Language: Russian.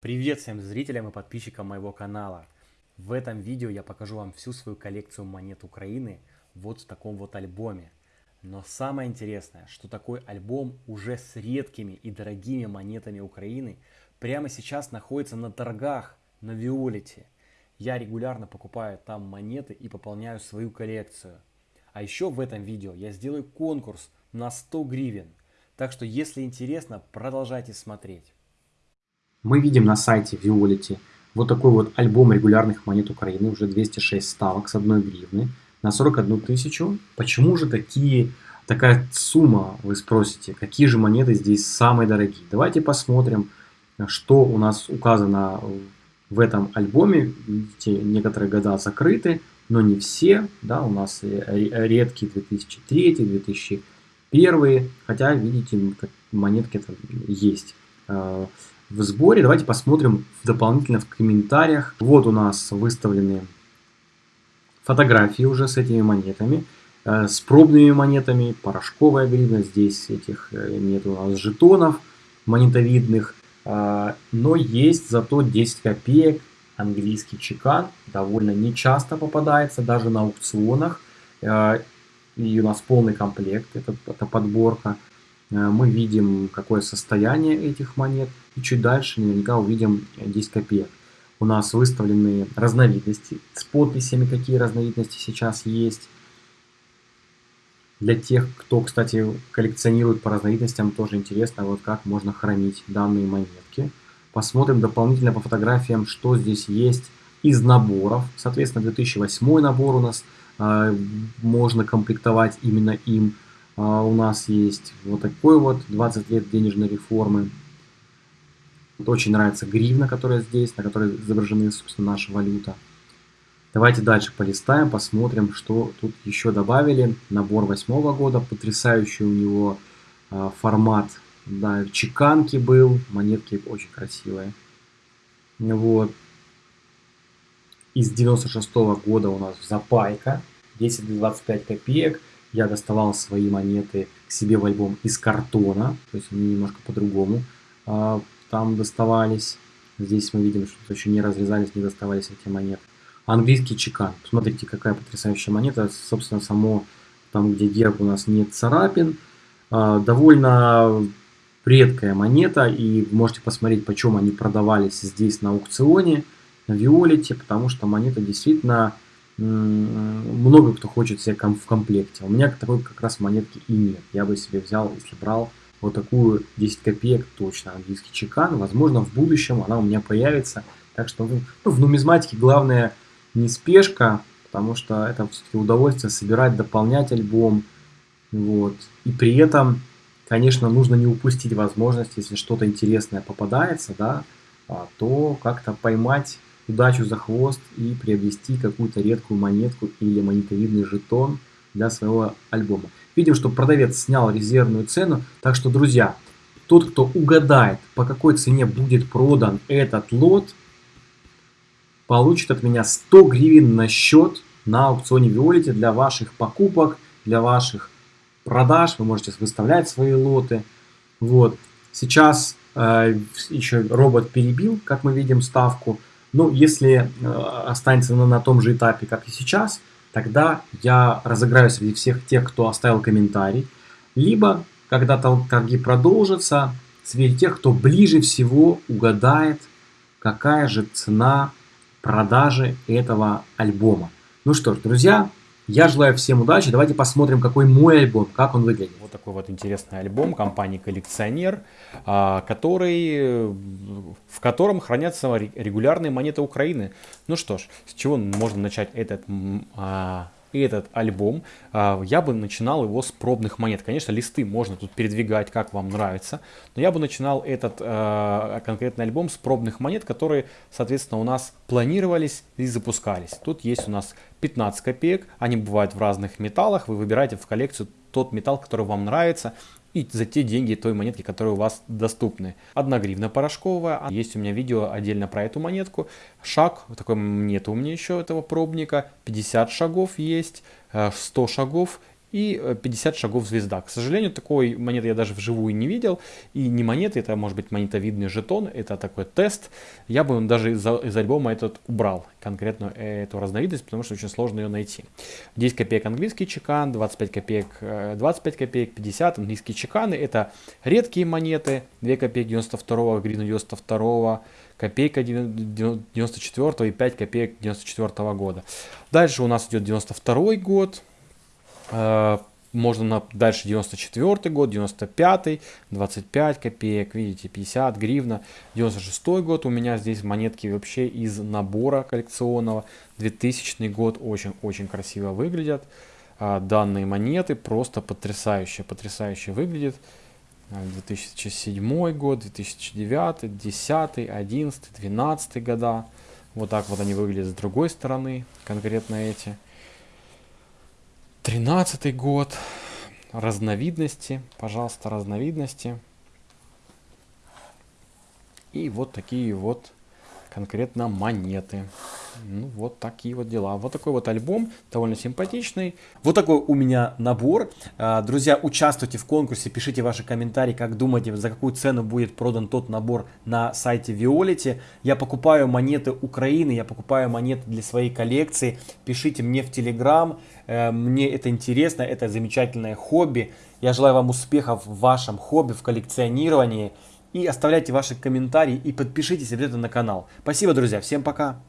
Привет всем зрителям и подписчикам моего канала. В этом видео я покажу вам всю свою коллекцию монет Украины вот в таком вот альбоме. Но самое интересное, что такой альбом уже с редкими и дорогими монетами Украины прямо сейчас находится на торгах на Виолете. Я регулярно покупаю там монеты и пополняю свою коллекцию. А еще в этом видео я сделаю конкурс на 100 гривен. Так что если интересно, продолжайте смотреть. Мы видим на сайте Violet вот такой вот альбом регулярных монет Украины, уже 206 ставок с 1 гривны на 41 тысячу. Почему же такие, такая сумма, вы спросите, какие же монеты здесь самые дорогие? Давайте посмотрим, что у нас указано в этом альбоме. Видите, некоторые года закрыты, но не все. Да, у нас редкие 2003, 2001, хотя, видите, монетки это есть в сборе. Давайте посмотрим дополнительно в комментариях. Вот у нас выставлены фотографии уже с этими монетами. Э, с пробными монетами, порошковая гривна. Здесь этих э, нет у нас жетонов монетовидных. Э, но есть зато 10 копеек английский чекан. Довольно нечасто попадается, даже на аукционах. И у нас полный комплект, это, это подборка. Э, мы видим, какое состояние этих монет. И чуть дальше наверняка увидим 10 копеек. У нас выставлены разновидности с подписями, какие разновидности сейчас есть. Для тех, кто, кстати, коллекционирует по разновидностям, тоже интересно, вот как можно хранить данные монетки. Посмотрим дополнительно по фотографиям, что здесь есть из наборов. Соответственно, 2008 набор у нас э, можно комплектовать именно им. А, у нас есть вот такой вот 20 лет денежной реформы. Вот очень нравится гривна, которая здесь, на которой изображены, собственно, наша валюта. Давайте дальше полистаем, посмотрим, что тут еще добавили. Набор восьмого года, потрясающий у него э, формат. Да, чеканки был, монетки очень красивые. Вот. Из 96 -го года у нас запайка, 10-25 копеек я доставал свои монеты к себе в альбом из картона, то есть они немножко по-другому а, там доставались. Здесь мы видим, что еще не разрезались, не доставались эти монеты. Английский чекан. Посмотрите, какая потрясающая монета. Собственно, само там, где герб у нас нет царапин. А, довольно редкая монета. И можете посмотреть, почем они продавались здесь на аукционе, на Виолете. Потому что монета действительно много кто хочет себе в комплекте. У меня такой как раз монетки и нет. Я бы себе взял, если брал вот такую 10 копеек, точно английский чекан. Возможно, в будущем она у меня появится. Так что ну, ну в нумизматике главное не спешка, потому что это все-таки удовольствие собирать, дополнять альбом. Вот. И при этом, конечно, нужно не упустить возможность, если что-то интересное попадается, да, а, то как-то поймать удачу за хвост и приобрести какую-то редкую монетку или монетовидный жетон для своего альбома. Видим, что продавец снял резервную цену, так что, друзья, тот, кто угадает, по какой цене будет продан этот лот, получит от меня 100 гривен на счет на аукционе Виолете для ваших покупок, для ваших продаж. Вы можете выставлять свои лоты. Вот. Сейчас э, еще робот перебил, как мы видим, ставку. Ну, если э, останется на, на том же этапе, как и сейчас, тогда я разыграю среди всех тех, кто оставил комментарий. Либо, когда торги продолжатся, среди тех, кто ближе всего угадает, какая же цена продажи этого альбома. Ну что ж, друзья, я желаю всем удачи. Давайте посмотрим, какой мой альбом, как он выглядит. Вот такой вот интересный альбом компании «Коллекционер», а, который, в котором хранятся регулярные монеты Украины. Ну что ж, с чего можно начать этот а, этот альбом, а, я бы начинал его с пробных монет. Конечно, листы можно тут передвигать, как вам нравится, но я бы начинал этот а, конкретный альбом с пробных монет, которые, соответственно, у нас планировались и запускались. Тут есть у нас 15 копеек, они бывают в разных металлах, вы выбираете в коллекцию тот металл, который вам нравится, и за те деньги той монетки, которые у вас доступны. Одна гривна порошковая, есть у меня видео отдельно про эту монетку. Шаг, такой нет у меня еще этого пробника, 50 шагов есть, 100 э, шагов и 50 э, шагов звезда. К сожалению, такой монеты я даже вживую не видел. И не монеты, это может быть монетовидный жетон, это такой тест. Я бы даже из, из альбома этот убрал, конкретно эту разновидность, потому что очень сложно ее найти. 10 копеек английский чекан, 25 копеек, 25 э, копеек, 50 английские чеканы. Это редкие монеты, 2 копейки 92 гривна 92 копейка 94 и 5 копеек 94 года. Дальше у нас идет 92 год, можно на, дальше 94 год, 95, 25 копеек, видите, 50 гривна. 96 год у меня здесь монетки вообще из набора коллекционного. 2000 год очень-очень красиво выглядят. А, данные монеты просто потрясающе, потрясающе выглядят. 2007 год, 2009, 10, 11, 12 года. Вот так вот они выглядят с другой стороны, конкретно эти. Тринадцатый год. Разновидности. Пожалуйста, разновидности. И вот такие вот конкретно монеты. Ну, вот такие вот дела. Вот такой вот альбом, довольно симпатичный. Вот такой у меня набор. А, друзья, участвуйте в конкурсе, пишите ваши комментарии, как думаете, за какую цену будет продан тот набор на сайте Виолити. Я покупаю монеты Украины, я покупаю монеты для своей коллекции. Пишите мне в Телеграм, э, мне это интересно, это замечательное хобби. Я желаю вам успехов в вашем хобби, в коллекционировании. И оставляйте ваши комментарии и подпишитесь обязательно на канал. Спасибо, друзья. Всем пока.